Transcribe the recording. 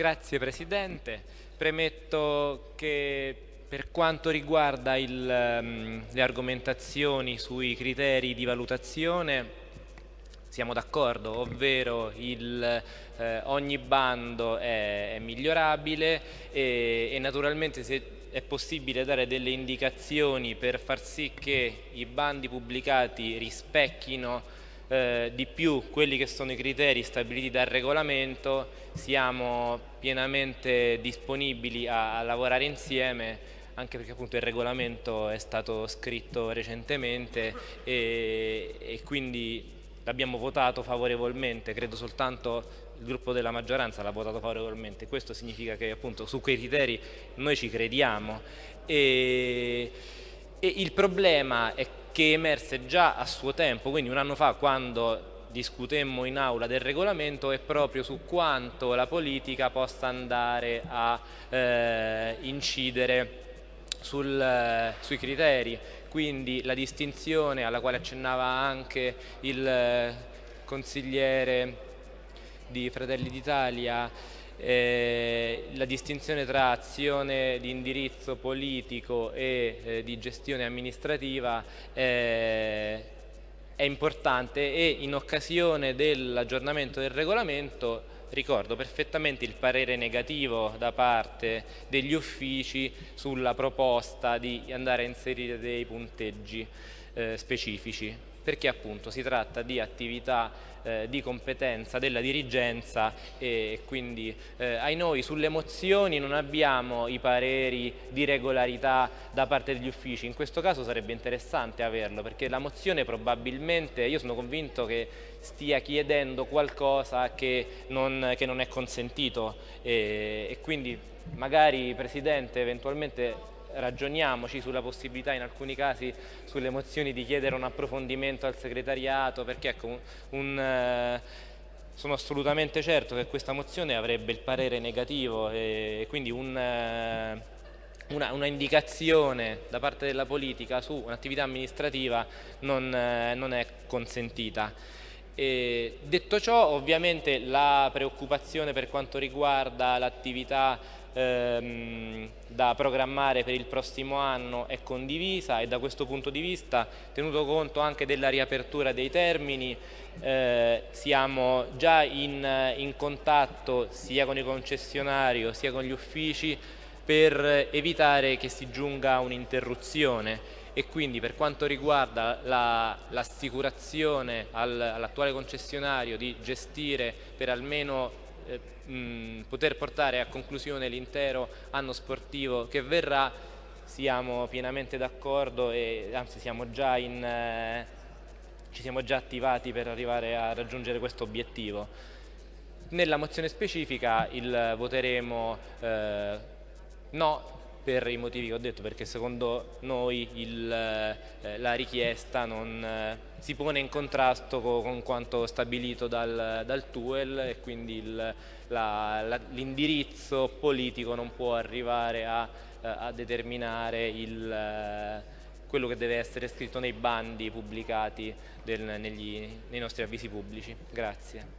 Grazie Presidente. Premetto che per quanto riguarda il, um, le argomentazioni sui criteri di valutazione siamo d'accordo, ovvero il, eh, ogni bando è, è migliorabile e, e naturalmente se è possibile dare delle indicazioni per far sì che i bandi pubblicati rispecchino eh, di più quelli che sono i criteri stabiliti dal regolamento, siamo pienamente disponibili a, a lavorare insieme anche perché appunto il regolamento è stato scritto recentemente e, e quindi l'abbiamo votato favorevolmente, credo soltanto il gruppo della maggioranza l'ha votato favorevolmente, questo significa che appunto su quei criteri noi ci crediamo. E, e il problema è che emerse già a suo tempo, quindi un anno fa quando discutemmo in aula del regolamento è proprio su quanto la politica possa andare a eh, incidere sul, eh, sui criteri, quindi la distinzione alla quale accennava anche il eh, consigliere di Fratelli d'Italia eh, la distinzione tra azione di indirizzo politico e eh, di gestione amministrativa eh, è importante e in occasione dell'aggiornamento del regolamento ricordo perfettamente il parere negativo da parte degli uffici sulla proposta di andare a inserire dei punteggi eh, specifici perché appunto si tratta di attività eh, di competenza della dirigenza e quindi eh, ai noi sulle mozioni non abbiamo i pareri di regolarità da parte degli uffici, in questo caso sarebbe interessante averlo perché la mozione probabilmente, io sono convinto che stia chiedendo qualcosa che non, che non è consentito e, e quindi magari Presidente eventualmente ragioniamoci sulla possibilità in alcuni casi sulle mozioni di chiedere un approfondimento al segretariato perché ecco, un, un, eh, sono assolutamente certo che questa mozione avrebbe il parere negativo e quindi un, eh, una, una, indicazione da parte della politica su un'attività amministrativa non, eh, non è consentita. E detto ciò ovviamente la preoccupazione per quanto riguarda l'attività ehm, da programmare per il prossimo anno è condivisa e da questo punto di vista, tenuto conto anche della riapertura dei termini, eh, siamo già in, in contatto sia con i concessionari sia con gli uffici per evitare che si giunga a un'interruzione. E quindi per quanto riguarda l'assicurazione la, all'attuale concessionario di gestire per almeno mh, poter portare a conclusione l'intero anno sportivo che verrà siamo pienamente d'accordo e anzi siamo già in, eh, ci siamo già attivati per arrivare a raggiungere questo obiettivo. Nella mozione specifica il voteremo eh, no per i motivi che ho detto, perché secondo noi il, eh, la richiesta non, eh, si pone in contrasto con, con quanto stabilito dal, dal, TUEL e quindi l'indirizzo politico non può arrivare a, eh, a determinare il, eh, quello che deve essere scritto nei bandi pubblicati del, negli, nei nostri avvisi pubblici. Grazie.